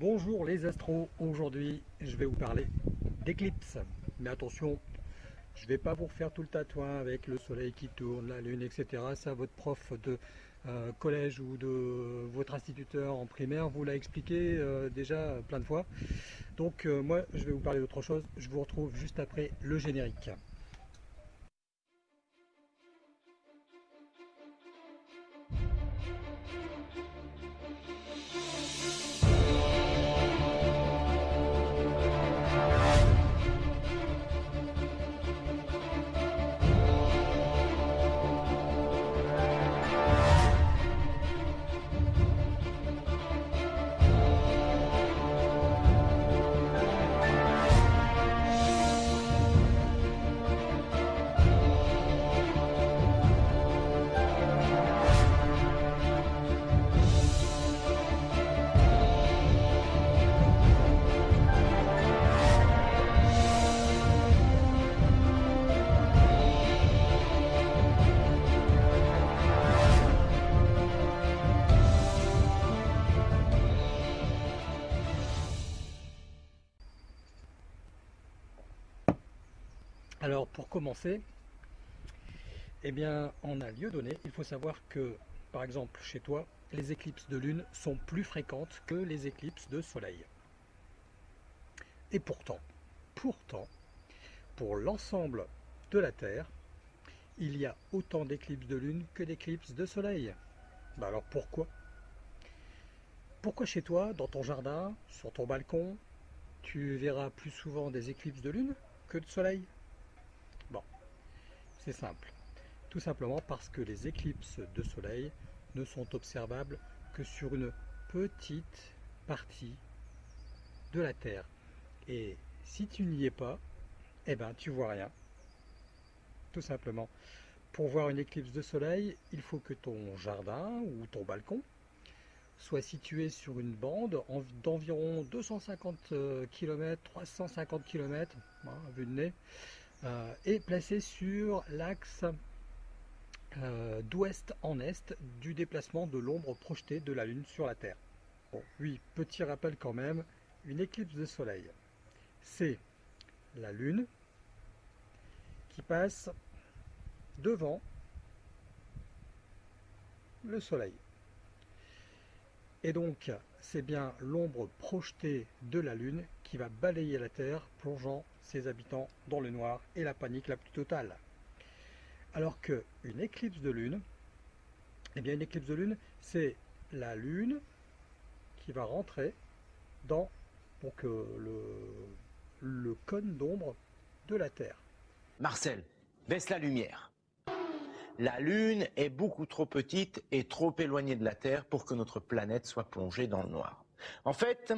Bonjour les astros, aujourd'hui je vais vous parler d'éclipse. Mais attention, je ne vais pas vous refaire tout le tatouin avec le soleil qui tourne, la lune, etc. Ça, votre prof de euh, collège ou de votre instituteur en primaire vous l'a expliqué euh, déjà plein de fois. Donc euh, moi je vais vous parler d'autre chose, je vous retrouve juste après le générique. Alors pour commencer, eh bien en un lieu donné, il faut savoir que par exemple chez toi, les éclipses de lune sont plus fréquentes que les éclipses de soleil. Et pourtant, pourtant, pour l'ensemble de la Terre, il y a autant d'éclipses de lune que d'éclipses de soleil. Ben alors pourquoi? Pourquoi chez toi, dans ton jardin, sur ton balcon, tu verras plus souvent des éclipses de lune que de soleil? C'est simple. Tout simplement parce que les éclipses de soleil ne sont observables que sur une petite partie de la Terre. Et si tu n'y es pas, eh ben tu vois rien. Tout simplement. Pour voir une éclipse de soleil, il faut que ton jardin ou ton balcon soit situé sur une bande d'environ 250 km, 350 km, vue de nez, est placé sur l'axe euh, d'ouest en est du déplacement de l'ombre projetée de la Lune sur la Terre. oui, petit rappel quand même, une éclipse de soleil, c'est la Lune qui passe devant le Soleil. Et donc, c'est bien l'ombre projetée de la Lune qui va balayer la Terre, plongeant ses habitants dans le noir et la panique la plus totale. Alors qu'une éclipse de lune, eh bien une éclipse de lune, c'est la lune qui va rentrer dans le, le cône d'ombre de la Terre. Marcel, baisse la lumière. La Lune est beaucoup trop petite et trop éloignée de la Terre pour que notre planète soit plongée dans le noir. En fait,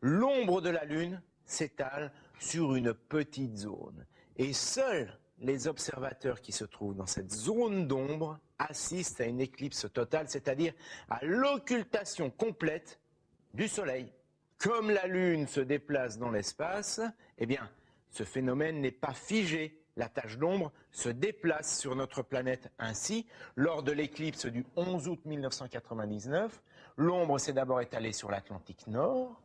l'ombre de la Lune s'étale sur une petite zone. Et seuls les observateurs qui se trouvent dans cette zone d'ombre assistent à une éclipse totale, c'est-à-dire à, l'occultation complète du Soleil. Comme la Lune se déplace dans l'espace, eh bien, ce phénomène n'est pas figé. La tache d'ombre se déplace sur notre planète ainsi. Lors de l'éclipse du 11 août 1999, l'ombre s'est d'abord étalée sur l'Atlantique Nord,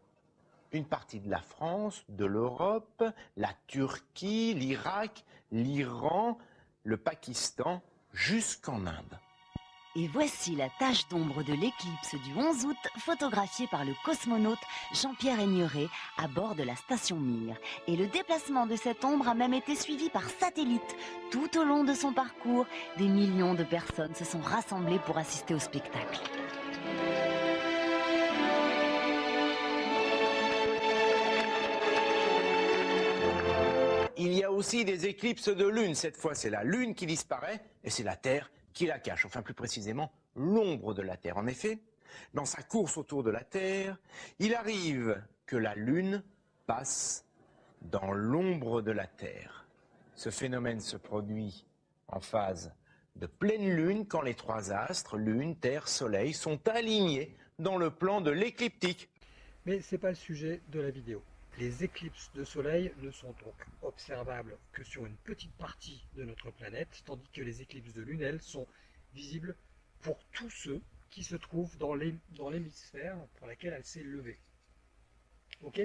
une partie de la France, de l'Europe, la Turquie, l'Irak, l'Iran, le Pakistan, jusqu'en Inde. Et voici la tache d'ombre de l'éclipse du 11 août, photographiée par le cosmonaute Jean-Pierre Aigneret à bord de la station Mir. Et le déplacement de cette ombre a même été suivi par satellite. Tout au long de son parcours, des millions de personnes se sont rassemblées pour assister au spectacle. Il y a aussi des éclipses de lune. Cette fois, c'est la lune qui disparaît et c'est la Terre qui la cache. Enfin, plus précisément, l'ombre de la Terre. En effet, dans sa course autour de la Terre, il arrive que la lune passe dans l'ombre de la Terre. Ce phénomène se produit en phase de pleine lune quand les trois astres, lune, terre, soleil, sont alignés dans le plan de l'écliptique. Mais ce n'est pas le sujet de la vidéo. Les éclipses de soleil ne sont donc observables que sur une petite partie de notre planète, tandis que les éclipses de lune, elles, sont visibles pour tous ceux qui se trouvent dans l'hémisphère pour laquelle elle s'est levée. Ok?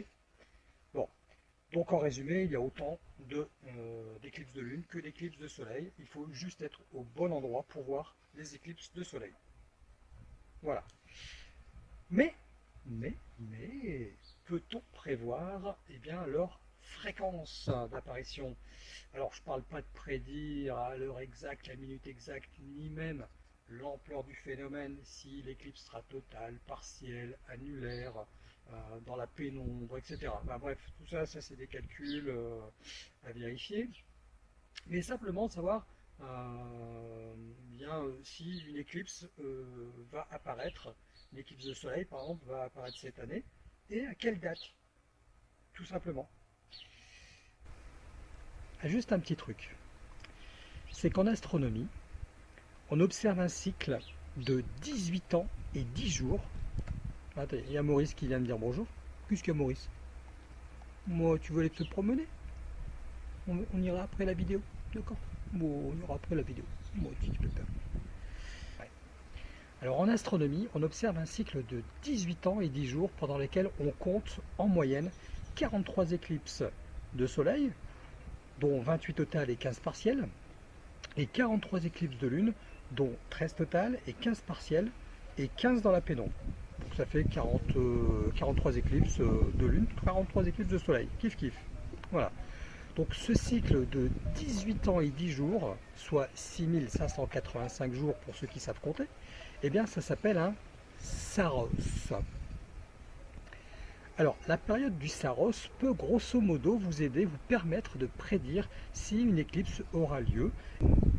Bon. Donc en résumé, il y a autant euh, d'éclipses de, lune que d'éclipses de soleil. Il faut juste être au bon endroit pour voir les éclipses de soleil. Voilà. Mais, mais, mais, peut-on prévoir eh bien, leur fréquence d'apparition? Alors, je ne parle pas de prédire à l'heure exacte, la minute exacte, ni même l'ampleur du phénomène, si l'éclipse sera totale, partielle, annulaire, euh, dans la pénombre, etc. bref, tout ça, ça c'est des calculs euh, à vérifier. Mais simplement savoir euh, bien si une éclipse va apparaître, une éclipse de soleil par exemple va apparaître cette année, et à quelle date, tout simplement? Juste un petit truc, c'est qu'en astronomie, on observe un cycle de 18 ans et 10 jours. il y a Maurice qui vient me dire bonjour. Qu'est-ce qu'il y a Maurice? Moi, tu veux aller te promener? On, ira après la vidéo, d'accord? Bon, on ira après la vidéo. Moi, tu peux Alors en astronomie, on observe un cycle de 18 ans et 10 jours pendant lesquels on compte en moyenne 43 éclipses de soleil, dont 28 totales et 15 partielles, et 43 éclipses de lune, dont 13 totales et 15 partielles et 15 dans la pénombre. Donc ça fait 40, 43 euh, éclipses euh, de lune, 43 éclipses de soleil. Kiff kiff. Voilà. Donc ce cycle de 18 ans et 10 jours, soit 6585 jours pour ceux qui savent compter, eh bien ça s'appelle un Saros. Alors la période du Saros peut grosso modo vous aider, vous permettre de prédire si une éclipse aura lieu,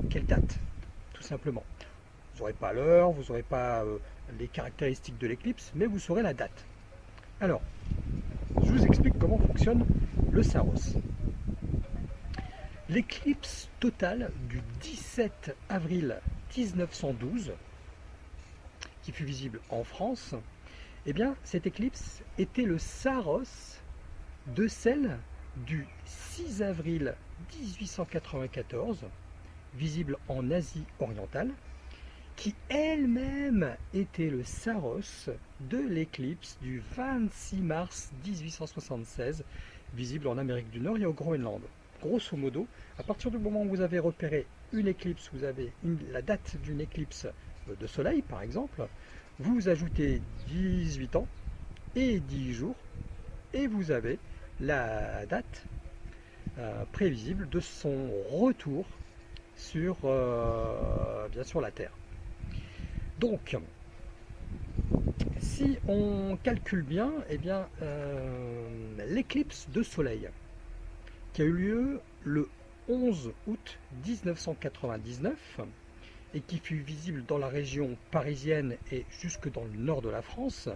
quelle date simplement? Vous n'aurez pas l'heure, vous n'aurez pas euh, les caractéristiques de l'éclipse, mais vous saurez la date. Alors, je vous explique comment fonctionne le Saros. L'éclipse totale du 17 avril 1912, qui fut visible en France, eh bien, cette éclipse était le Saros de celle du 6 avril 1894, visible en Asie orientale, qui elle-même était le Saros de l'éclipse du 26 mars 1876, visible en Amérique du Nord et au Groenland. Grosso modo, à partir du moment où vous avez repéré une éclipse, vous avez la date d'une éclipse de soleil par exemple, vous ajoutez 18 ans et 10 jours, et vous avez la date euh, prévisible de son retour sur, euh, bien la Terre. Donc, si on calcule bien, eh bien, euh, l'éclipse de soleil qui a eu lieu le 11 août 1999 et qui fut visible dans la région parisienne et jusque dans le nord de la France.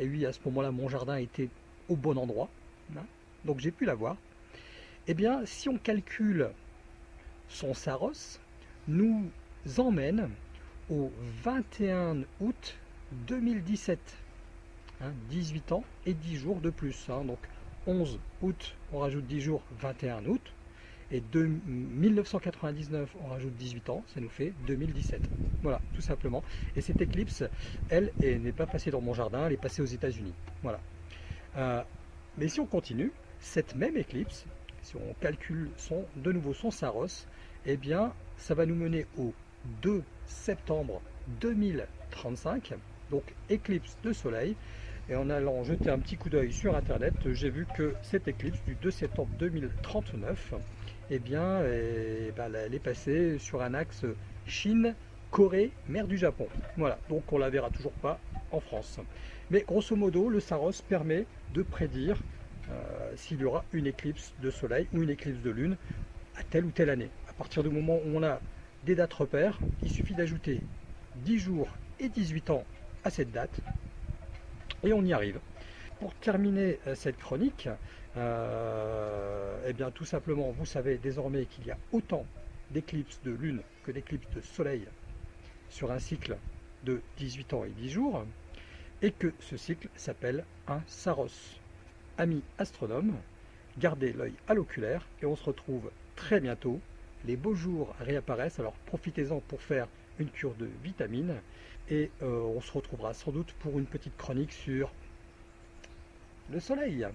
Et oui, à ce moment-là, mon jardin était au bon endroit, hein, donc j'ai pu la voir. Eh bien, si on calcule son Saros nous emmène au 21 août 2017. 18 hein, ans et 10 jours de plus. Hein. donc 11 août, on rajoute 10 jours, 21 août. Et de 1999, on rajoute 18 ans, ça nous fait 2017. Voilà, tout simplement. Et cette éclipse, elle, n'est pas passée dans mon jardin, elle est passée aux États-Unis. Voilà. Euh, mais si on continue, cette même éclipse, si on calcule son, de nouveau son Saros, eh bien, ça va nous mener au 2 septembre 2035, donc éclipse de soleil. Et en allant jeter un petit coup d'œil sur Internet, j'ai vu que cette éclipse du 2 septembre 2039, eh bien, eh ben, elle est passée sur un axe Chine, Corée, mer du Japon. Voilà, donc on la verra toujours pas en France. Mais grosso modo, le Saros permet de prédire euh, s'il y aura une éclipse de soleil ou une éclipse de lune à telle ou telle année. À partir du moment où on a des dates repères, il suffit d'ajouter 10 jours et 18 ans à cette date et on y arrive. Pour terminer euh, cette chronique, euh, eh bien tout simplement, vous savez désormais qu'il y a autant d'éclipses de lune que d'éclipses de soleil sur un cycle de 18 ans et 10 jours, et que ce cycle s'appelle un Saros. Amis astronomes, gardez l'œil à l'oculaire et on se retrouve très bientôt. Les beaux jours réapparaissent, alors profitez-en pour faire une cure de vitamines et euh, on se retrouvera sans doute pour une petite chronique sur le Soleil.